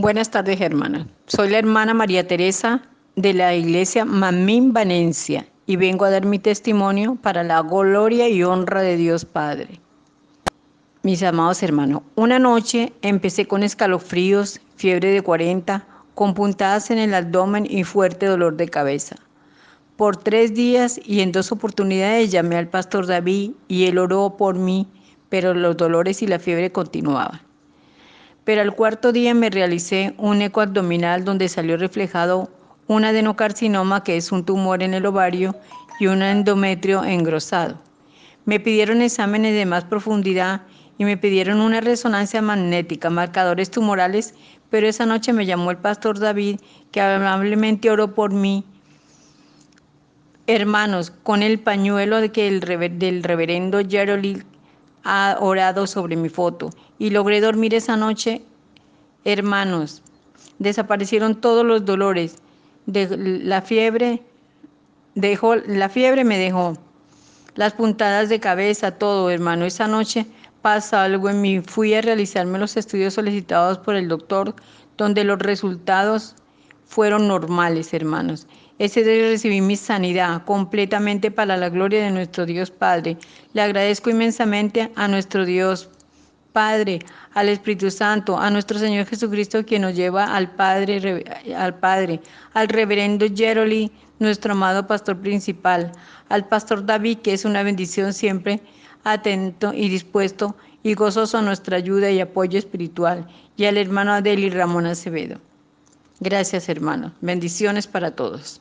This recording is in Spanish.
Buenas tardes, hermana. Soy la hermana María Teresa de la iglesia Mamín Vanencia y vengo a dar mi testimonio para la gloria y honra de Dios Padre. Mis amados hermanos, una noche empecé con escalofríos, fiebre de 40, con puntadas en el abdomen y fuerte dolor de cabeza. Por tres días y en dos oportunidades llamé al pastor David y él oró por mí, pero los dolores y la fiebre continuaban pero al cuarto día me realicé un eco abdominal donde salió reflejado un adenocarcinoma, que es un tumor en el ovario, y un endometrio engrosado. Me pidieron exámenes de más profundidad y me pidieron una resonancia magnética, marcadores tumorales, pero esa noche me llamó el pastor David, que amablemente oró por mí. Hermanos, con el pañuelo que el del reverendo Gerald ha orado sobre mi foto y logré dormir esa noche, hermanos. Desaparecieron todos los dolores. De la fiebre dejó, la fiebre me dejó. Las puntadas de cabeza, todo, hermano. Esa noche pasa algo en mí. Fui a realizarme los estudios solicitados por el doctor, donde los resultados fueron normales, hermanos. Ese día recibí mi sanidad completamente para la gloria de nuestro Dios Padre. Le agradezco inmensamente a nuestro Dios Padre, al Espíritu Santo, a nuestro Señor Jesucristo, quien nos lleva al Padre, al Padre, al reverendo Jeroli, nuestro amado pastor principal, al pastor David, que es una bendición siempre atento y dispuesto y gozoso a nuestra ayuda y apoyo espiritual, y al hermano Adeli Ramón Acevedo. Gracias, hermanos. Bendiciones para todos.